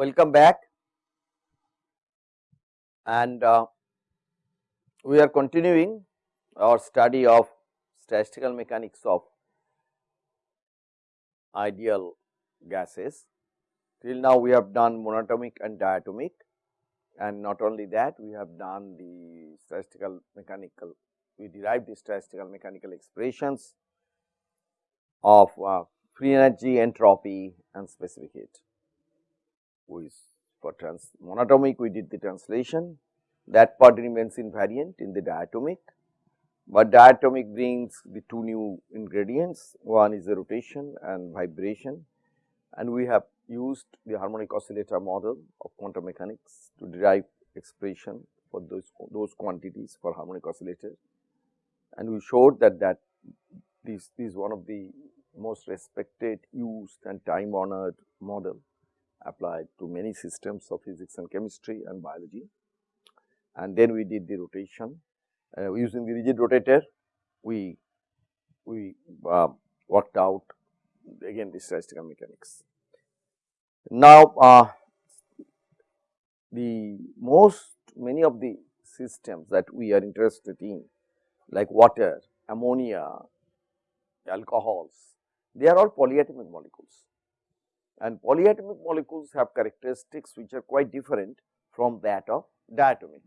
welcome back and uh, we are continuing our study of statistical mechanics of ideal gases. Till now we have done monatomic and diatomic and not only that we have done the statistical mechanical, we derived the statistical mechanical expressions of uh, free energy, entropy and specific heat. We for trans monatomic we did the translation. That part remains invariant in the diatomic, but diatomic brings the two new ingredients. One is the rotation and vibration and we have used the harmonic oscillator model of quantum mechanics to derive expression for those those quantities for harmonic oscillator and we showed that that this, this is one of the most respected used and time honored model applied to many systems of physics and chemistry and biology. And then we did the rotation uh, using the rigid rotator we we uh, worked out again the statistical mechanics. Now, uh, the most many of the systems that we are interested in like water, ammonia, alcohols, they are all polyatomic molecules and polyatomic molecules have characteristics which are quite different from that of diatomic.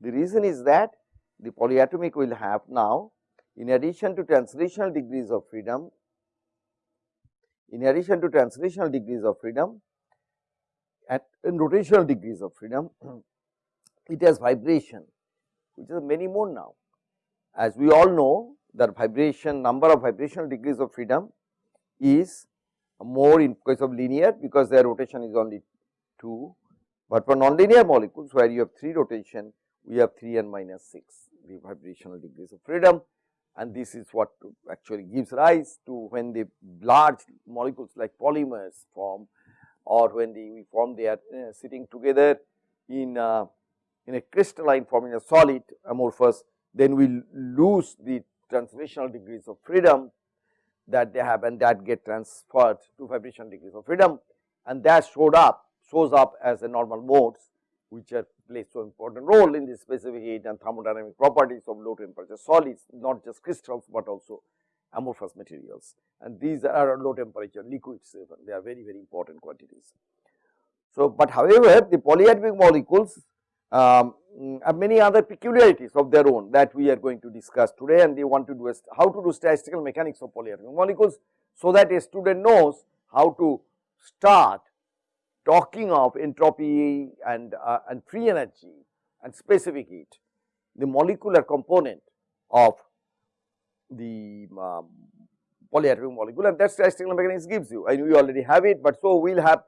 The reason is that the polyatomic will have now in addition to translational degrees of freedom, in addition to translational degrees of freedom and in rotational degrees of freedom, it has vibration which is many more now. As we all know that vibration number of vibrational degrees of freedom is more in case of linear because their rotation is only 2, but for nonlinear molecules where you have 3 rotation we have 3 and minus 6 the vibrational degrees of freedom. And this is what actually gives rise to when the large molecules like polymers form or when the we form they are uh, sitting together in a, in a crystalline form in a solid amorphous then we lose the translational degrees of freedom that they have and that get transferred to vibration degrees of freedom and that showed up shows up as the normal modes which are play so important role in the specific heat and thermodynamic properties of low temperature solids not just crystals, but also amorphous materials and these are low temperature liquids even they are very very important quantities. So, but however, the polyatomic molecules um, have many other peculiarities of their own that we are going to discuss today and they want to do how to do statistical mechanics of polyatomic molecules. So, that a student knows how to start talking of entropy and, uh, and free energy and specific heat, the molecular component of the um, polyatomic molecule and that statistical mechanics gives you. I know you already have it, but so we will have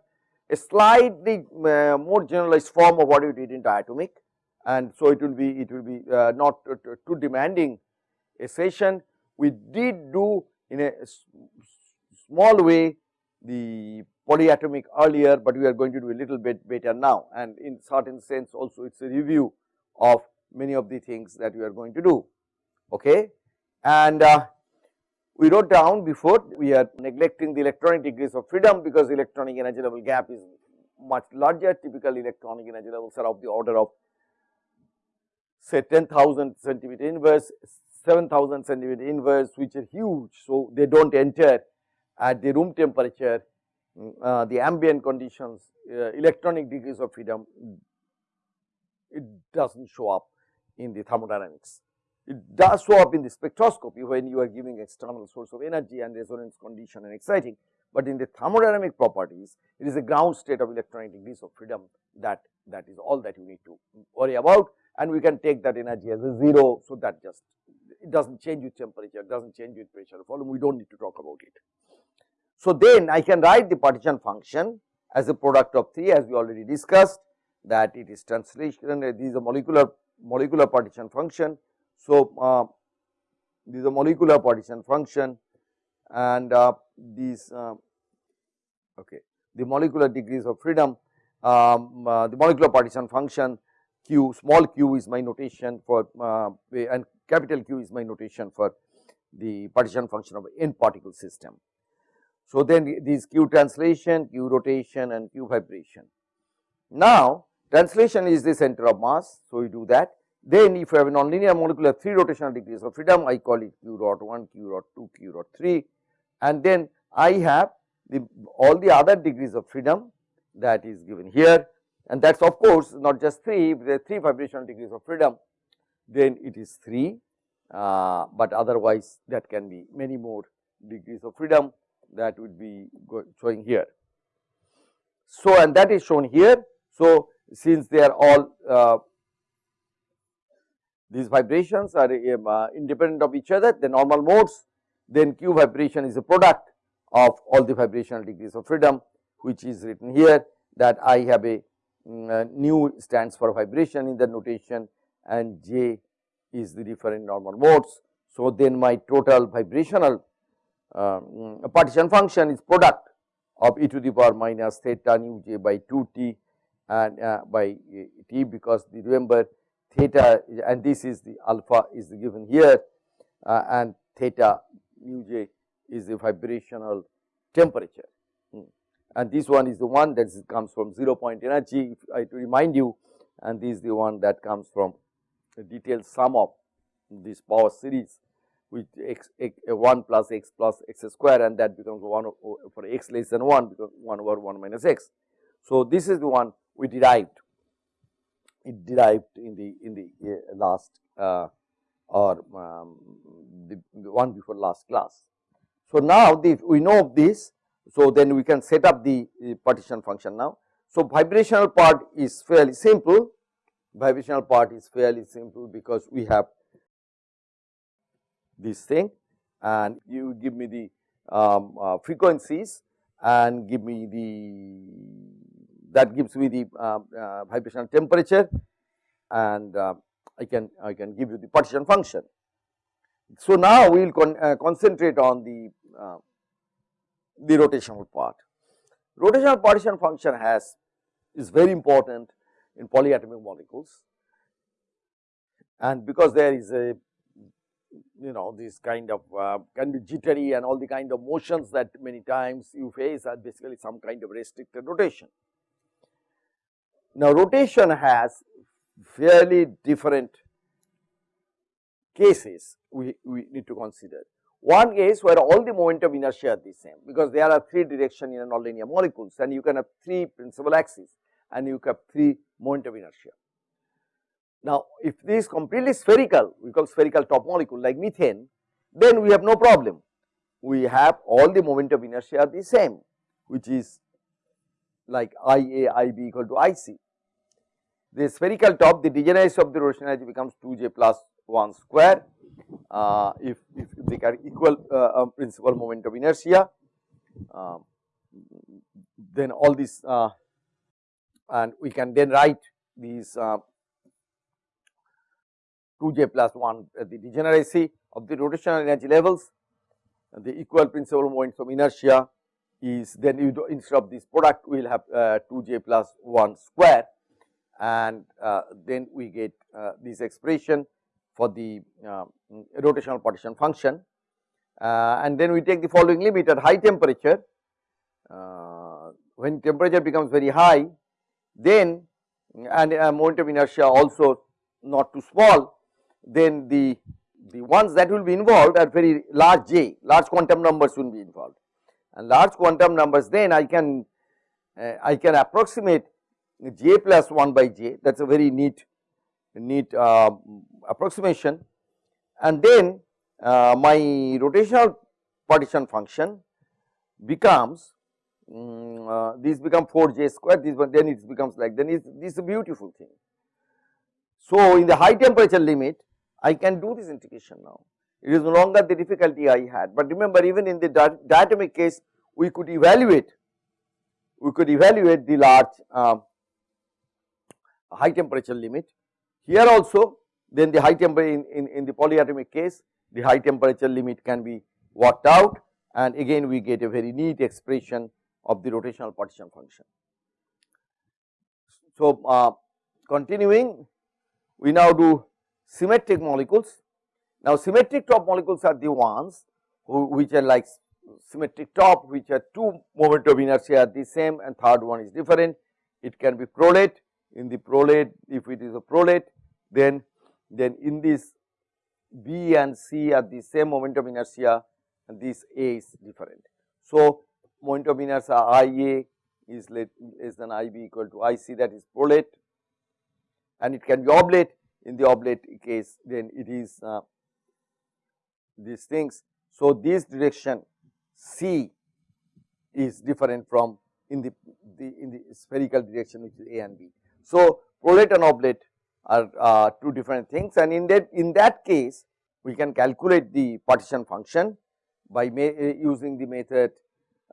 a slightly uh, more generalized form of what you did in diatomic and so it will be it will be uh, not too demanding a session. We did do in a small way the polyatomic earlier, but we are going to do a little bit better now and in certain sense also it is a review of many of the things that we are going to do. Okay. And uh, we wrote down before we are neglecting the electronic degrees of freedom because electronic energy level gap is much larger typical electronic energy levels are of the order of say 10,000 centimeter inverse 7000 centimeter inverse which are huge. So, they do not enter at the room temperature uh, the ambient conditions uh, electronic degrees of freedom it does not show up in the thermodynamics. It does show up in the spectroscopy when you are giving external source of energy and resonance condition and exciting, but in the thermodynamic properties it is a ground state of electronic degrees of freedom that that is all that you need to worry about and we can take that energy as a 0. So, that just it does not change with temperature, does not change with pressure volume, we do not need to talk about it. So, then I can write the partition function as a product of 3 as we already discussed that it is translation, this is a molecular molecular partition function so, uh, this is a molecular partition function and uh, these uh, okay the molecular degrees of freedom um, uh, the molecular partition function q small q is my notation for uh, and capital Q is my notation for the partition function of n particle system. So, then these q translation, q rotation and q vibration Now, translation is the center of mass. So, we do that. Then if you have a nonlinear molecule of 3 rotational degrees of freedom, I call it q dot 1, q dot 2, q dot 3 and then I have the all the other degrees of freedom that is given here and that is of course not just 3, if there are 3 vibrational degrees of freedom then it is 3, uh, but otherwise that can be many more degrees of freedom that would be showing here. So, and that is shown here. So, since they are all uh, these vibrations are um, uh, independent of each other, the normal modes, then q vibration is a product of all the vibrational degrees of freedom, which is written here that I have a um, stands for vibration in the notation and j is the different normal modes. So, then my total vibrational uh, partition function is product of e to the power minus theta nu j by 2 t and uh, by t because the remember theta and this is the alpha is given here uh, and theta nu j is the vibrational temperature hmm. and this one is the one that comes from 0 point energy if I to remind you and this is the one that comes from the detailed sum of this power series with x, x 1 plus x plus x square and that becomes 1 for x less than 1 because 1 over 1 minus x. So, this is the one we derived it derived in the in the uh, last uh, or um, the, the, one before last class. So, now the, we know of this. So, then we can set up the, the partition function now. So, vibrational part is fairly simple, vibrational part is fairly simple because we have this thing and you give me the um, uh, frequencies and give me the that gives me the uh, uh, vibrational temperature and uh, I can I can give you the partition function. So, now we will con uh, concentrate on the uh, the rotational part. Rotational partition function has is very important in polyatomic molecules and because there is a you know this kind of uh, can be jittery and all the kind of motions that many times you face are basically some kind of restricted rotation. Now, rotation has fairly different cases we, we need to consider. One case where all the moment of inertia are the same because there are three direction in a nonlinear molecules and you can have three principal axes and you have three moment of inertia. Now, if this is completely spherical, we call spherical top molecule like methane, then we have no problem. We have all the moment of inertia are the same, which is like IA, IB equal to IC. The spherical top, the degeneracy of the rotation energy becomes 2j plus 1 square uh, if, if they are equal uh, um, principal moment of inertia. Uh, then all this uh, and we can then write these uh, 2j plus 1 uh, the degeneracy of the rotational energy levels the equal principal moments of inertia is then you do instead of this product we will have 2j plus 1 square and then we get this expression for the uh, rotational partition function. Uh, and then we take the following limit at high temperature. Uh, when temperature becomes very high then and uh, moment of inertia also not too small then the the ones that will be involved are very large j large quantum numbers will be involved. And large quantum numbers then I can uh, I can approximate j plus 1 by j that is a very neat neat uh, approximation. And then uh, my rotational partition function becomes um, uh, this become 4 j square this one then it becomes like then it's, this is a beautiful thing. So, in the high temperature limit I can do this integration now. It is no longer the difficulty I had, but remember even in the diatomic case we could evaluate we could evaluate the large uh, high temperature limit here also then the high temperature in, in, in the polyatomic case the high temperature limit can be worked out and again we get a very neat expression of the rotational partition function. So, uh, continuing we now do symmetric molecules. Now, symmetric top molecules are the ones who, which are like symmetric top which are two moment of inertia are the same and third one is different it can be prolate in the prolate if it is a prolate then then in this B and C are the same moment of inertia and this A is different. So, moment of inertia I A is less than I B equal to I C that is prolate and it can be oblate in the oblate case then it is uh, these things. So, this direction C is different from in the, the in the spherical direction which is A and B. So, prolate and oblate are uh, two different things. And in that in that case we can calculate the partition function by using the method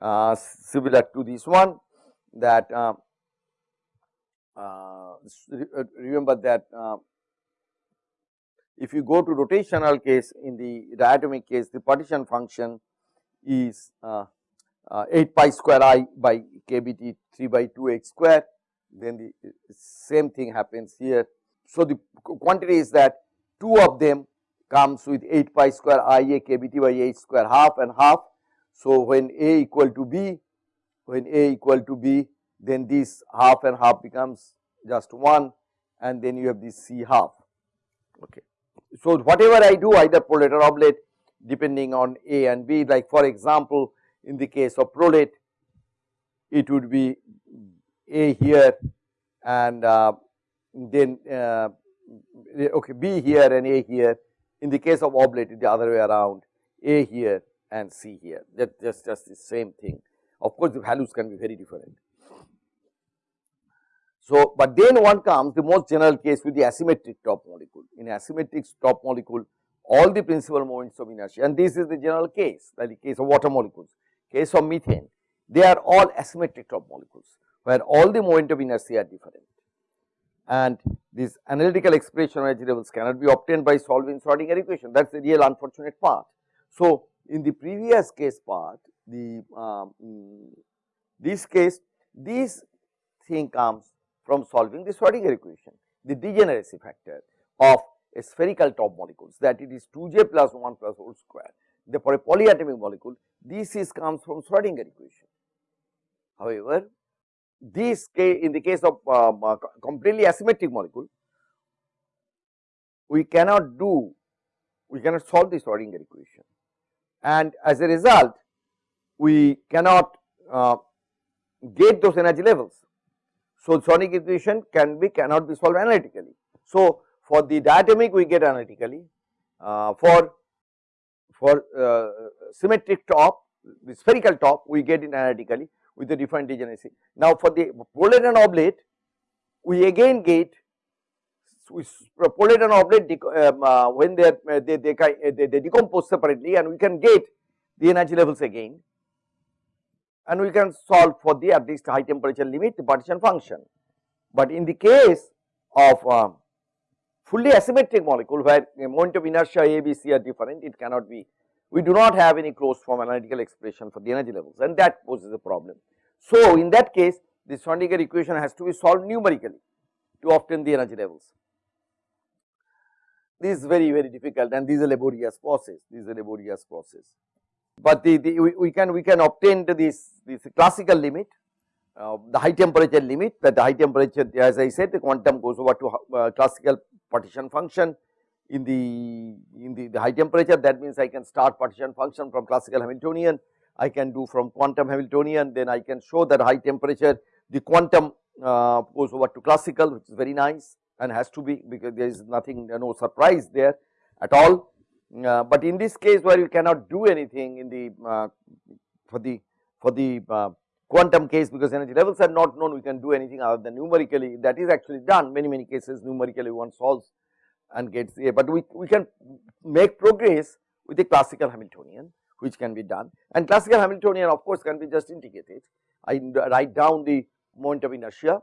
uh, similar to this one that uh, uh, remember that uh, if you go to rotational case in the diatomic case the partition function is uh, uh, 8 pi square i by kbt 3 by 2 x square then the eh, same thing happens here. So, the quantity is that two of them comes with 8 pi square i a kbt by h square half and half. So, when a equal to b when a equal to b then this half and half becomes just 1 and then you have this c half okay. So, whatever I do either prolate or oblate depending on A and B like for example, in the case of prolate it would be A here and uh, then uh, okay B here and A here. In the case of oblate the other way around. A here and C here. That just just the same thing. Of course the values can be very different. So, but then one comes the most general case with the asymmetric top molecule. In asymmetric top molecule, all the principal moments of inertia and this is the general case, the case of water molecules, case of methane, they are all asymmetric top molecules, where all the moment of inertia are different. And this analytical expression of energy levels cannot be obtained by solving Schrodinger equation, that is the real unfortunate part. So, in the previous case part, the um, this case, this thing comes from solving the Schrodinger equation, the degeneracy factor of a spherical top molecules that it is 2j plus 1 plus whole square. Therefore, a polyatomic molecule this is comes from Schrodinger equation. However, this case in the case of um, uh, completely asymmetric molecule, we cannot do, we cannot solve the Schrodinger equation. And as a result we cannot uh, get those energy levels. So, sonic equation can be cannot be solved analytically. So, for the diatomic we get analytically, uh, for for uh, symmetric top the spherical top we get it analytically with the different degeneracy. Now, for the prolate and oblate we again get we prolate and oblate um, uh, when they, are, they, they, they, they decompose separately and we can get the energy levels again and we can solve for the at least high temperature limit the partition function. But in the case of uh, fully asymmetric molecule where moment of inertia A, B, C are different, it cannot be, we do not have any closed form analytical expression for the energy levels and that poses a problem. So, in that case the Schrodinger equation has to be solved numerically to obtain the energy levels. This is very very difficult and this is a laborious process, this is a laborious process but the, the we, we, can we can obtain this this classical limit uh, the high temperature limit that the high temperature as I said the quantum goes over to uh, classical partition function in the in the, the high temperature that means I can start partition function from classical Hamiltonian. I can do from quantum Hamiltonian. Then I can show that high temperature the quantum uh, goes over to classical which is very nice and has to be because there is nothing no surprise there at all. Uh, but in this case where you cannot do anything in the uh, for the for the uh, quantum case because energy levels are not known we can do anything other than numerically. That is actually done. Many many cases numerically one solves and gets there, but we, we can make progress with a classical Hamiltonian which can be done. And classical Hamiltonian of course can be just integrated. I write down the moment of inertia.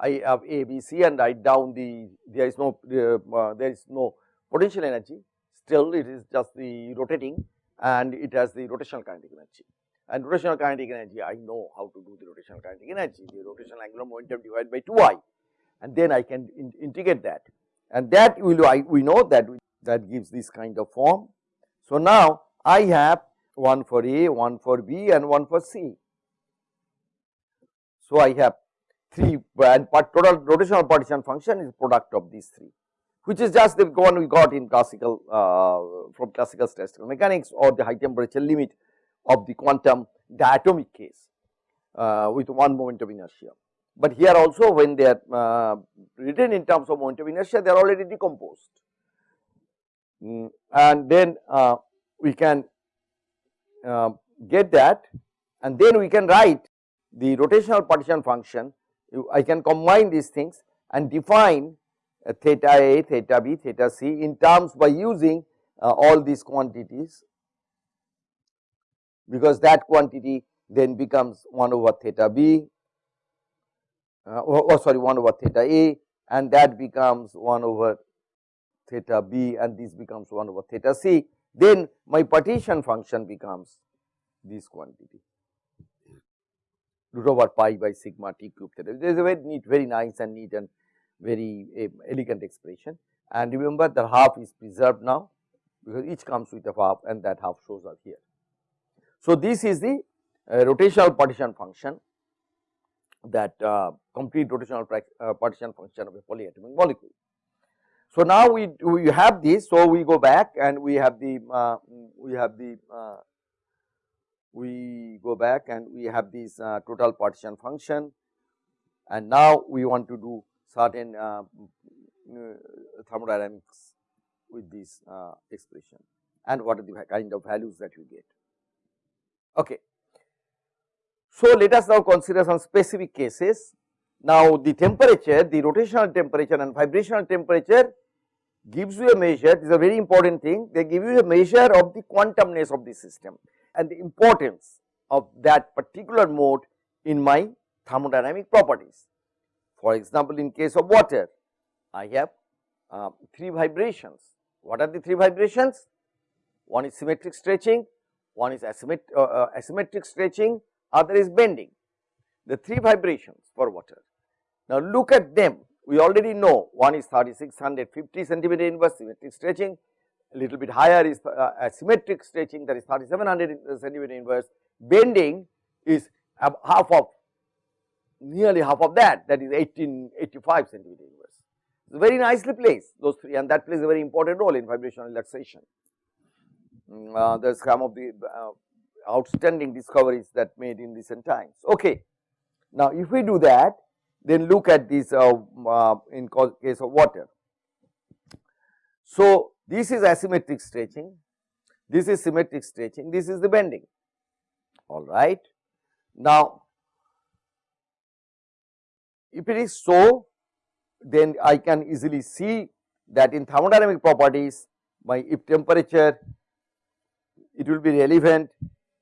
I have A, B, C and write down the there is no uh, there is no potential energy. Still it is just the rotating and it has the rotational kinetic energy. And rotational kinetic energy, I know how to do the rotational kinetic energy, the rotational angular momentum divided by 2i and then I can in integrate that and that will I, we know that that gives this kind of form. So, now I have one for A, one for B and one for C. So, I have three and part total rotational partition function is product of these three which is just the one we got in classical uh, from classical statistical mechanics or the high temperature limit of the quantum diatomic case uh, with one moment of inertia. But here also when they are uh, written in terms of moment of inertia they are already decomposed. Mm, and then uh, we can uh, get that and then we can write the rotational partition function. I can combine these things and define uh, theta A, theta B, theta C in terms by using uh, all these quantities. Because that quantity then becomes 1 over theta B uh, oh, oh sorry 1 over theta A and that becomes 1 over theta B and this becomes 1 over theta C then my partition function becomes this quantity root over pi by sigma t cube theta. There is a very neat, very nice and neat and very uh, elegant expression. And remember the half is preserved now because each comes with a half and that half shows up here. So, this is the uh, rotational partition function that uh, complete rotational uh, partition function of a polyatomic molecule. So, now we we have this. So, we go back and we have the uh, we have the uh, we go back and we have this uh, total partition function and now we want to do certain uh, uh, thermodynamics with this expression and what are the kind of values that you get. Okay. So, let us now consider some specific cases. Now, the temperature, the rotational temperature and vibrational temperature gives you a measure, this is a very important thing, they give you a measure of the quantumness of the system and the importance of that particular mode in my thermodynamic properties. For example, in case of water, I have uh, three vibrations. What are the three vibrations? One is symmetric stretching, one is asymmet uh, uh, asymmetric stretching, other is bending. The three vibrations for water. Now, look at them. We already know one is 3650 centimeter inverse symmetric stretching, a little bit higher is uh, asymmetric stretching that is 3700 centimeter inverse, bending is half of nearly half of that that is 1885 centimeter inverse. So, very nicely placed those three and that plays a very important role in vibrational relaxation. Mm, uh, some of the uh, outstanding discoveries that made in recent times. Okay. Now, if we do that then look at this uh, uh in case of water. So, this is asymmetric stretching, this is symmetric stretching, this is the bending, all right. Now, if it is so, then I can easily see that in thermodynamic properties, my if temperature, it will be relevant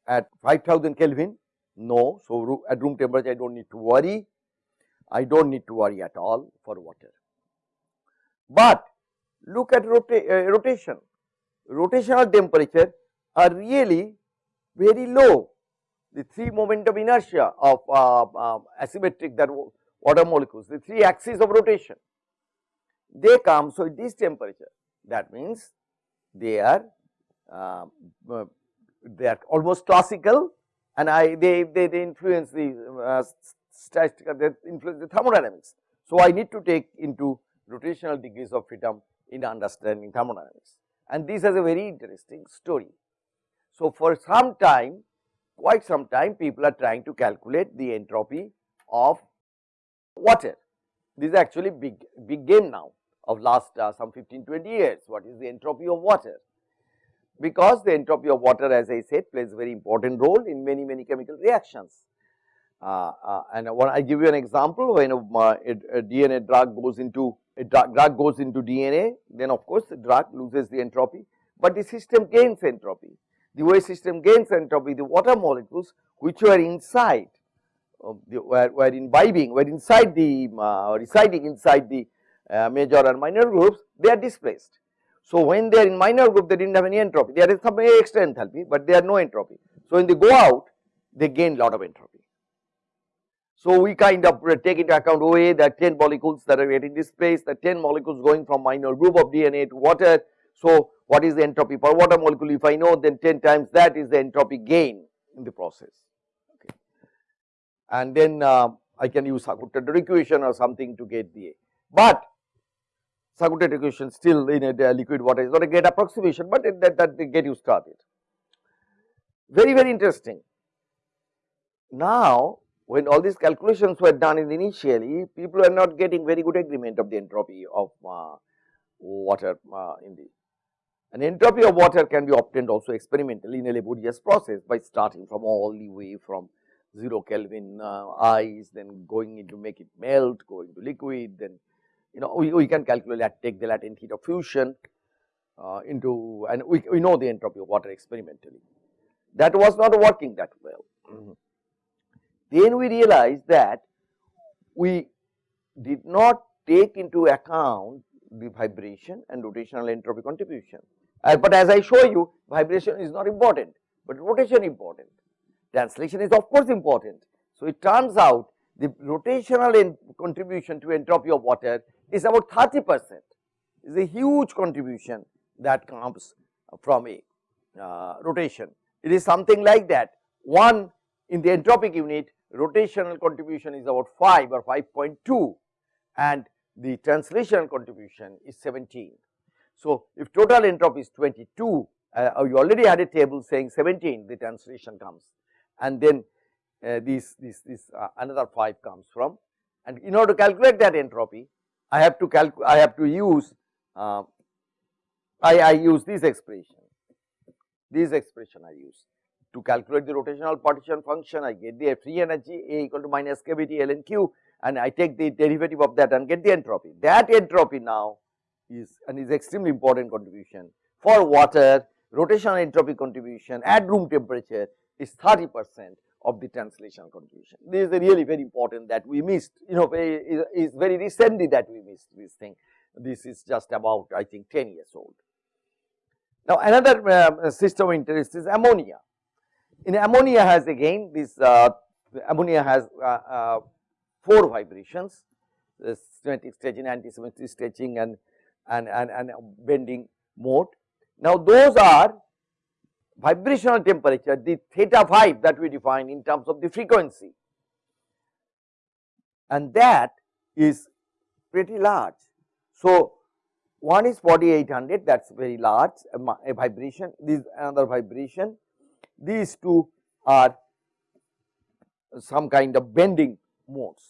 at 5000 Kelvin, no. So, at room temperature I do not need to worry, I do not need to worry at all for water. But look at rota uh, rotation, rotational temperature are really very low. The three moment of inertia of uh, uh, asymmetric that water molecules, the three axes of rotation, they come. So, at this temperature that means they are um, uh, they are almost classical and I they, they, they influence the uh, statistical they influence the thermodynamics. So, I need to take into rotational degrees of freedom in understanding thermodynamics and this has a very interesting story. So, for some time quite some time people are trying to calculate the entropy of water. This is actually big big game now of last uh, some 15 20 years what is the entropy of water because the entropy of water as I said plays a very important role in many many chemical reactions. Uh, uh, and I give you an example when a, a, DNA drug goes into a drug goes into DNA, then of course the drug loses the entropy, but the system gains entropy. The way system gains entropy, the water molecules which were inside, the, were, were imbibing, were inside the uh, residing inside the uh, major and minor grooves, they are displaced. So, when they are in minor groove, they did not have any entropy, there is some extra enthalpy, but they are no entropy. So, when they go out, they gain lot of entropy. So, we kind of take into account OA that 10 molecules that are getting displaced, the 10 molecules going from minor groove of DNA to water. So, what is the entropy per water molecule if I know then 10 times that is the entropy gain in the process. Okay. And then uh, I can use Sackur-Tetrode equation or something to get the A. But Sackur-Tetrode equation still in a liquid water is not a great approximation, but it, that, that get you started. Very, very interesting. Now, when all these calculations were done initially, people are not getting very good agreement of the entropy of uh, water uh, in the an entropy of water can be obtained also experimentally in a laborious process by starting from all the way from 0 Kelvin uh, ice, then going into make it melt, going to liquid, then you know we, we can calculate that take the latent heat of fusion uh, into and we, we know the entropy of water experimentally. That was not working that well. Mm -hmm. Then we realized that we did not take into account the vibration and rotational entropy contribution. Uh, but as I show you vibration is not important, but rotation is important. Translation is of course important. So, it turns out the rotational contribution to entropy of water is about 30 percent is a huge contribution that comes from a uh, rotation. It is something like that 1 in the entropic unit rotational contribution is about 5 or 5.2 and the translational contribution is 17. So, if total entropy is 22, uh, you already had a table saying 17 the translation comes and then uh, this, this, this uh, another 5 comes from and in order to calculate that entropy I have to calculate I have to use uh, I, I use this expression. This expression I use. To calculate the rotational partition function I get the free energy A equal to minus kBT ln Q and I take the derivative of that and get the entropy. That entropy now is and is extremely important contribution. For water rotational entropy contribution at room temperature is 30 percent of the translation contribution. This is really very important that we missed you know is, is very recently that we missed this thing. This is just about I think 10 years old. Now another uh, system of interest is ammonia. In ammonia has again this uh, ammonia has uh, uh four vibrations symmetric stretching, anti-symmetric stretching and, and, and, and bending mode. Now, those are vibrational temperature the theta 5 that we define in terms of the frequency and that is pretty large. So, one is 4800 that is very large a, vibration this another vibration these two are some kind of bending modes.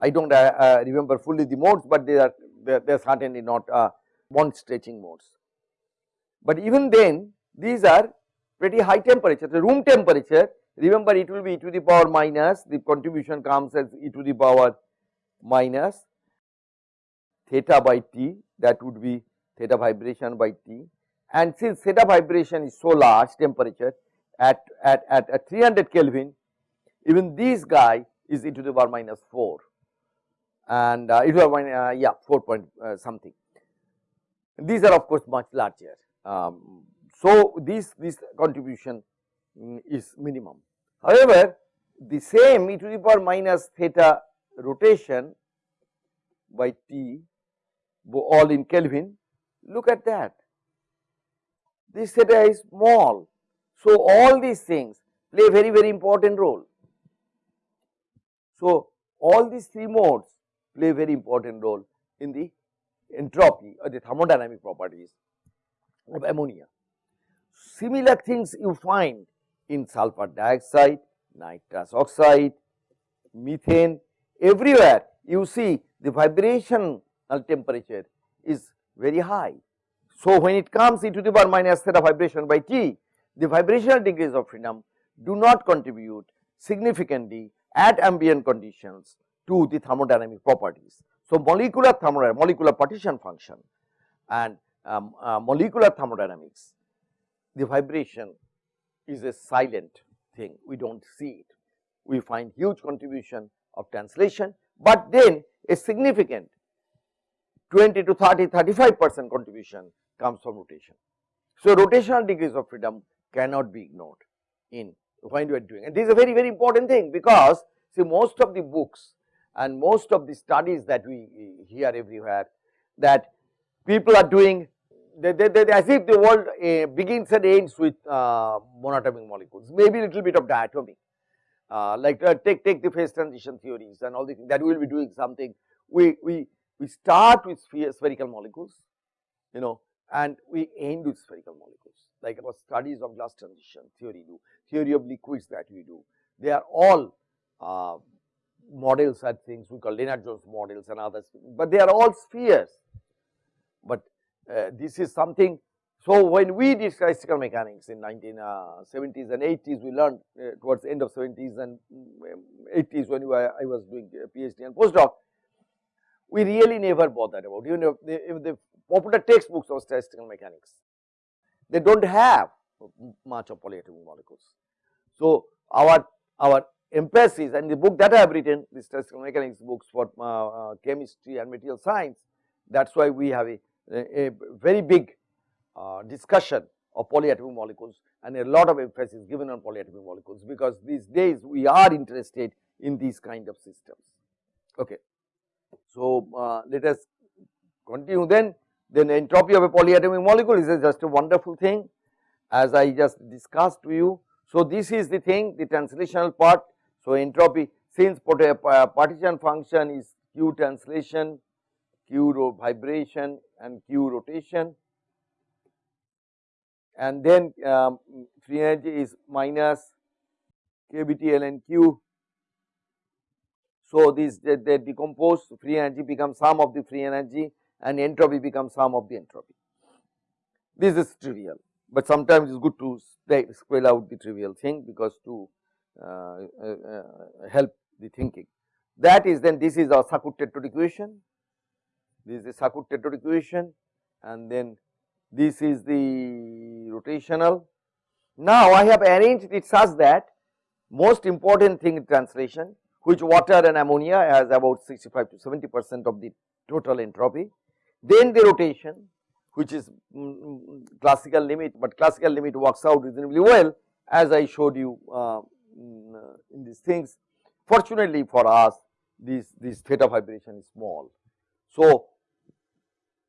I do not uh, uh, remember fully the modes, but they are they are, certainly not uh, bond stretching modes. But even then these are pretty high temperature, the room temperature remember it will be e to the power minus the contribution comes as e to the power minus theta by t that would be theta vibration by t and since theta vibration is so large temperature at, at, at, at 300 Kelvin even this guy is e to the power minus 4 and uh, it was uh, yeah 4 point uh, something. These are of course much larger. Um, so, this this contribution um, is minimum. However, the same e to the power minus theta rotation by t all in Kelvin look at that this theta is small. So, all these things play very very important role. So, all these three modes play very important role in the entropy or the thermodynamic properties of ammonia. Similar things you find in sulfur dioxide, nitrous oxide, methane, everywhere you see the vibrational temperature is very high. So, when it comes into the power minus theta vibration by T, the vibrational degrees of freedom do not contribute significantly at ambient conditions to the thermodynamic properties. So, molecular thermodynamics, molecular partition function and um, uh, molecular thermodynamics, the vibration is a silent thing, we do not see it. We find huge contribution of translation, but then a significant 20 to 30, 35 percent contribution comes from rotation. So, rotational degrees of freedom cannot be ignored in when you are doing and this is a very very important thing because see most of the books and most of the studies that we hear everywhere that people are doing they, they, they, as if the world uh, begins and ends with uh, monatomic molecules maybe a little bit of diatomic uh, like uh, take take the phase transition theories and all the that we will be doing something. We we we start with spherical molecules, you know, and we end with spherical molecules. Like our studies of glass transition theory do, theory of liquids that we do. They are all uh, models and things we call Lennard-Jones models and others, but they are all spheres. Uh, this is something so, when we did statistical mechanics in 1970s uh, and 80s, we learned uh, towards the end of 70s and 80s um, when were, I was doing PhD and postdoc, we really never bothered about even if the, if the popular textbooks of statistical mechanics, they do not have much of polyatomic molecules. So, our our emphasis and the book that I have written, the statistical mechanics books for uh, uh, chemistry and material science, that is why we have a, a, very big uh, discussion of polyatomic molecules and a lot of emphasis given on polyatomic molecules because these days we are interested in these kind of systems. Okay. So, uh, let us continue then, then entropy of a polyatomic molecule is a just a wonderful thing as I just discussed to you. So, this is the thing the translational part. So, entropy since uh, partition function is q translation, q vibration and q rotation and then um, free energy is minus kBT ln Q. So, this they, they decompose free energy becomes sum of the free energy and entropy becomes sum of the entropy. This is trivial, but sometimes it is good to spell out the trivial thing because to uh, uh, uh, help the thinking. That is then this is our Sackur-Tetrode equation, this is the Sackur-Tetrode equation and then this is the rotational. Now, I have arranged it such that most important thing in translation which water and ammonia has about 65 to 70 percent of the total entropy. Then the rotation which is mm, classical limit, but classical limit works out reasonably well as I showed you uh, mm, uh in these things. Fortunately for us this, this theta vibration is small. So,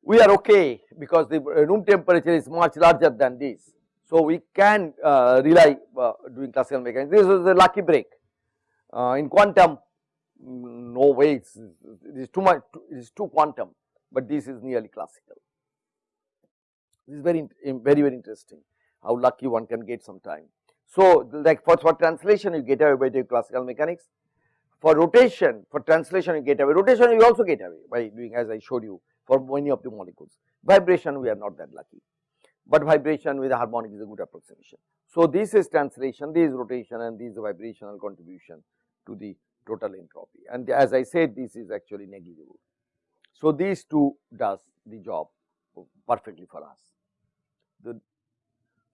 we are okay because the room temperature is much larger than this. So, we can uh, rely uh, doing classical mechanics. This is a lucky break. Uh, in quantum, mm, no way, it is too much, it is too quantum, but this is nearly classical. This is very, very, very interesting how lucky one can get sometime. So, like for, for translation, you get away by doing classical mechanics. For rotation, for translation, you get away. Rotation, you also get away by doing as I showed you for many of the molecules. Vibration we are not that lucky, but vibration with harmonic is a good approximation. So, this is translation, this is rotation and this is vibrational contribution to the total entropy and as I said this is actually negligible. So, these two does the job perfectly for us. The,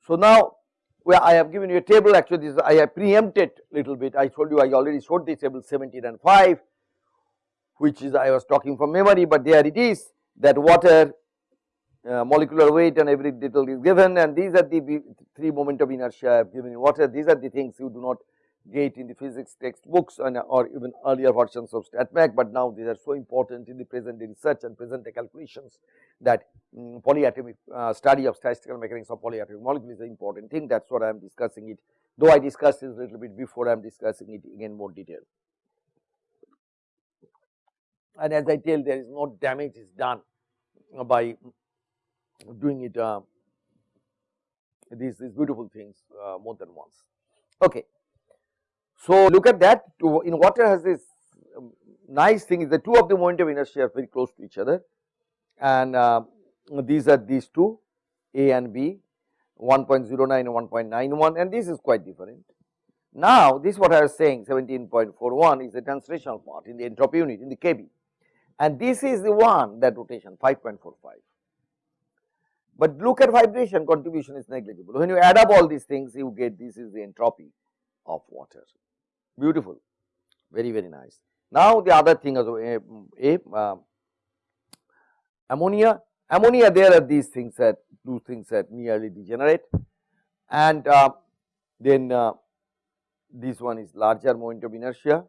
so, now well, I have given you a table actually this I have preempted little bit I told you I already showed this table 17 and 5 which is I was talking from memory, but there it is that water uh, molecular weight and every detail is given and these are the three moment of inertia given in water. These are the things you do not get in the physics textbooks and or even earlier versions of StatMech, but now these are so important in the present research and present day calculations that um, polyatomic uh, study of statistical mechanics of polyatomic molecules is an important thing that is what I am discussing it, though I discussed this a little bit before I am discussing it again more detail and as I tell there is no damage is done by doing it uh, these, these beautiful things uh, more than once. Okay. So, look at that in water has this um, nice thing is the two of the moment of inertia are very close to each other and uh, these are these two A and B 1.09 and 1.91 and this is quite different. Now, this what I was saying 17.41 is the translational part in the entropy unit in the KB and this is the one that rotation 5.45. But look at vibration contribution is negligible. When you add up all these things you get this is the entropy of water, beautiful, very very nice. Now the other thing is a, a uh, ammonia, ammonia there are these things that two things that nearly degenerate and uh, then uh, this one is larger moment of inertia.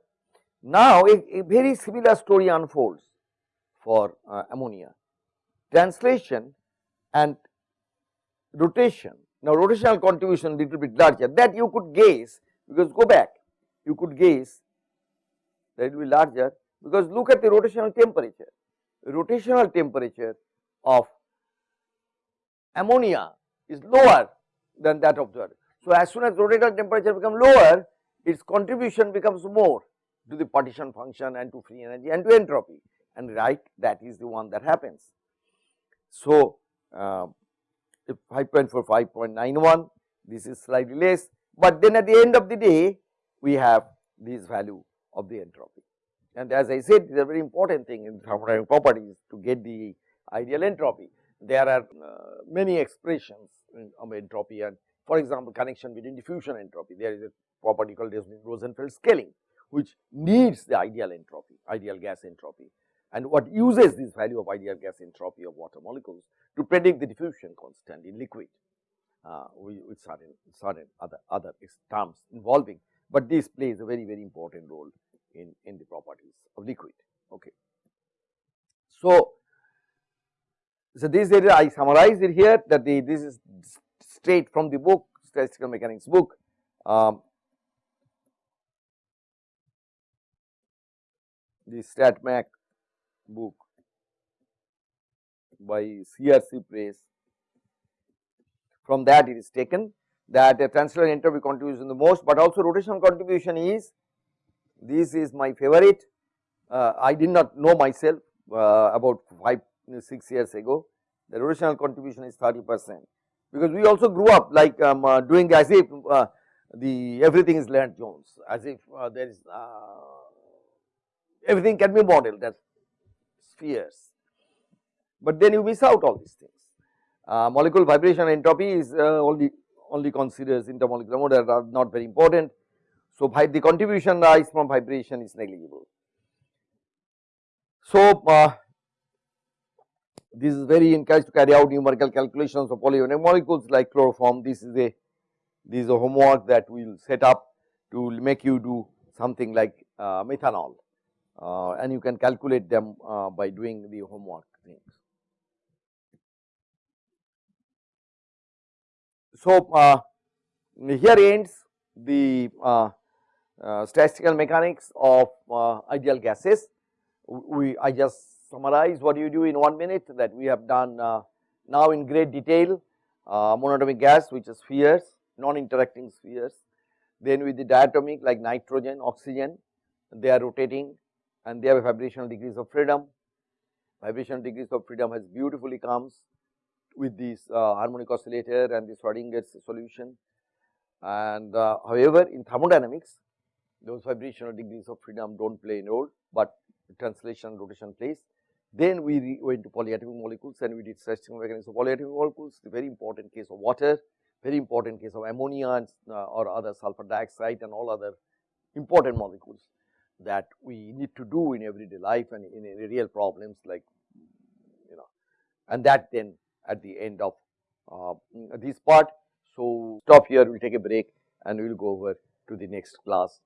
Now a, a very similar story unfolds for uh, ammonia. Translation and rotation. Now, rotational contribution little bit larger that you could guess because go back you could guess that it will be larger because look at the rotational temperature. Rotational temperature of ammonia is lower than that of the other. So, as soon as rotational temperature becomes lower, its contribution becomes more to the partition function and to free energy and to entropy and right that is the one that happens. So, uh, 5.4, 5.91 this is slightly less, but then at the end of the day we have this value of the entropy. And as I said, a very important thing in thermodynamic properties to get the ideal entropy. There are uh, many expressions of entropy and for example, connection between diffusion entropy. There is a property called Rosenfeld scaling, which needs the ideal entropy, ideal gas entropy and what uses this value of ideal gas entropy of water molecules to predict the diffusion constant in liquid uh, with certain certain other other terms involving, but this plays a very very important role in in the properties of liquid. Okay. So, so this area I summarize it here that the this is straight from the book statistical mechanics book. Um, the StatMech book by CRC Press. From that it is taken that a translator entropy contribution the most, but also rotational contribution is this is my favorite. Uh, I did not know myself uh, about 5 6 years ago. The rotational contribution is 30 percent. Because we also grew up like um, uh, doing as if uh, the everything is Lennard Jones as if uh, there is uh, everything can be modeled as spheres, but then you miss out all these things. Uh, molecule vibration entropy is uh, only only considers intermolecular mode that are not very important. So, the contribution rise from vibration is negligible. So, uh, this is very encouraged to carry out numerical calculations of polyatomic molecules like chloroform. This is a this is a homework that we will set up to make you do something like uh, methanol uh, and you can calculate them uh, by doing the homework things. So, uh, here ends the uh, uh, statistical mechanics of uh, ideal gases. We I just summarize what you do in one minute that we have done now in great detail monatomic gas which is spheres non-interacting spheres. Then with the diatomic like nitrogen, oxygen they are rotating and they have a vibrational degrees of freedom. Vibrational degrees of freedom has beautifully comes with this uh, harmonic oscillator and the Schrodinger's solution. And uh, however, in thermodynamics, those vibrational degrees of freedom do not play a role, but translation rotation plays. Then we went to polyatomic molecules and we did statistical mechanics of polyatomic molecules, the very important case of water, very important case of ammonia and uh, or other sulfur dioxide and all other important molecules that we need to do in everyday life and in, real problems like you know and that then at the end of uh, this part. So, stop here we will take a break and we will go over to the next class.